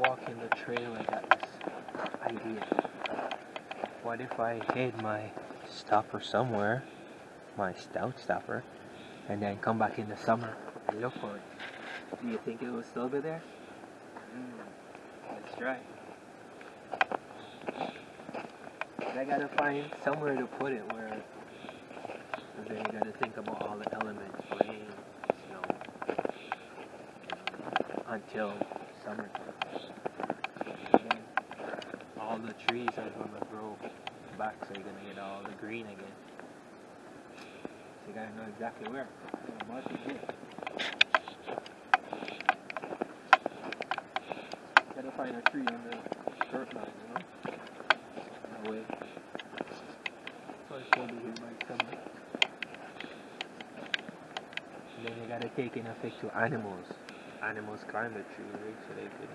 walking the trail, I got this idea. What if I hid my stopper somewhere, my stout stopper, and then come back in the summer and look for it? Do you think it will still be there? Mm, let's try. I gotta find somewhere to put it where and then you gotta think about all the elements, rain, snow, until all the trees are gonna grow back, so you're gonna get all the green again. So you gotta know exactly where. Mark it. Gotta find a tree on the dirt line, you know? That way. Gonna be here. And then you gotta take in effect to animals. Animals climb the tree, right? So they could.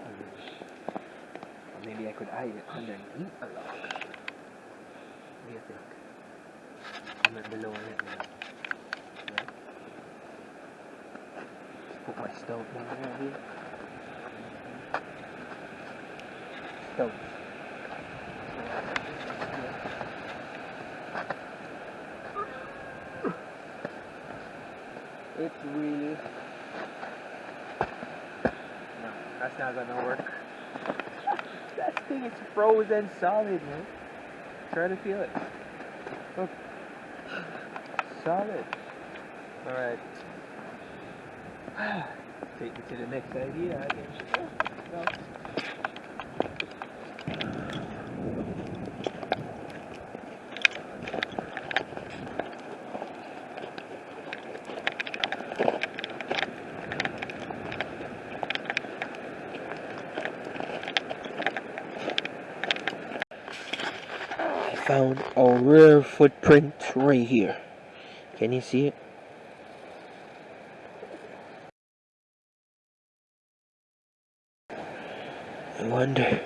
Uh, or maybe I could hide it underneath a log. What do you think? I'm not below. Right? Put my stove in there here. Stove. It's really no, that's not gonna work. That thing is frozen solid, man. Try to feel it. Look, solid. All right. Take me to the next idea, I guess. Oh, found a rare footprint right here. Can you see it? I wonder.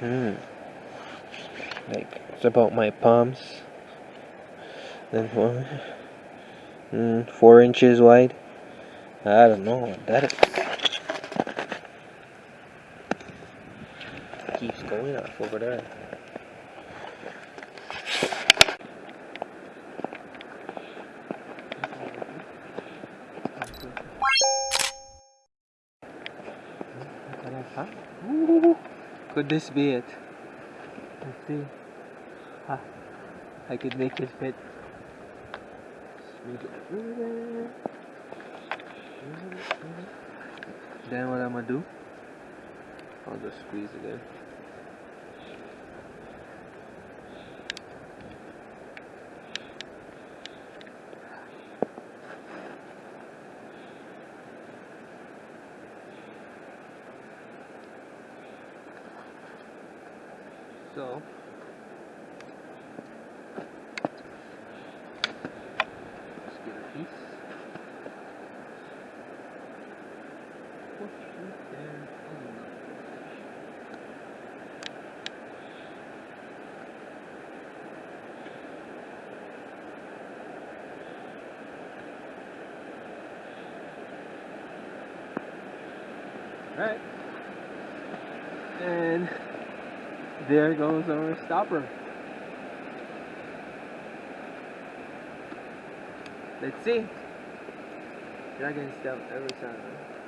Hmm. Like it's about my palms. Then one. Hmm. Four inches wide. I don't know what that is. Keeps going off over there. Huh? Ooh, could this be it? Let's see. Ah, I could make this fit. Then what I'm gonna do? I'll just squeeze it in. So let's get a piece. Push it and pull. Right. And there goes our stopper. Let's see. Dragon step every time.